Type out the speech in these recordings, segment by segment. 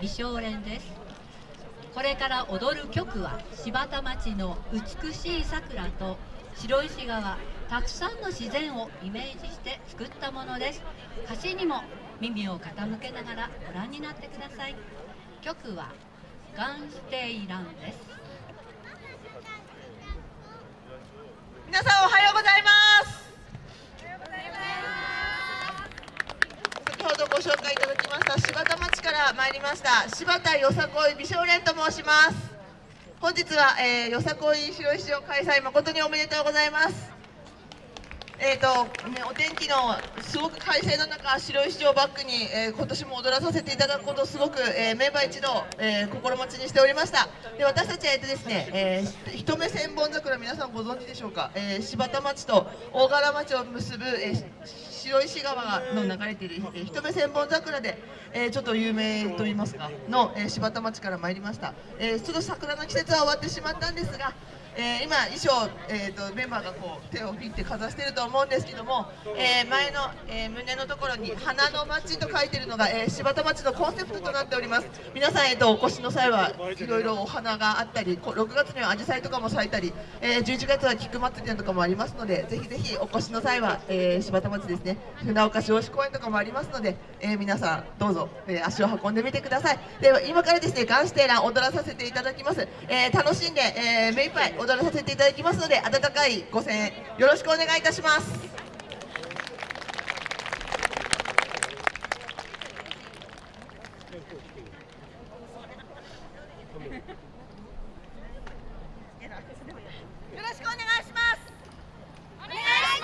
美少年です。これから踊る曲は柴田町の美しい桜と白石川たくさんの自然をイメージして作ったものです。歌詞にも耳を傾けながらご覧になってください。曲はガンステイランです。皆さんおはようございます先ほどご紹介いただきました柴参りました。柴田よさこい美少年と申します。本日は、えー、よさこい白石を開催誠におめでとうございます。えーとね、お天気のすごく快晴の中白石をバックに、えー、今年も踊らさせていただくことをすごく、えー、メンバー一同、えー、心持ちにしておりました。で私たちは、えーとですねえー、一目千本桜皆さんご存知でしょうか、えー、柴田町と大柄町を結ぶ、えー、白石川の流れている、えー、一目千本桜で、えー、ちょっと有名と言いますかの、えー、柴田町から参りました、えー、ちょっと桜の季節は終わってしまったんですがえー、今衣装、えーと、メンバーがこう手を振ってかざしてると思うんですけども、えー、前の、えー、胸のところに「花の町」と書いてるのが、え柴田町のコンセプトとなっております。皆さん、えーと、お越しの際はいろいろお花があったり6月にはアジサイとかも咲いたり、え11月は菊祭りとかもありますのでぜひぜひお越しの際は、え柴田町ですね船岡少子公園とかもありますので、え皆さんどうぞ、え足を運んでみてください。で今からですねガンステーラン踊らさせていただきます、え楽しんで、え目いっぱい踊らさせていただきますので温かいご声援よろしくお願いいたします。お願いし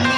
ます。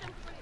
して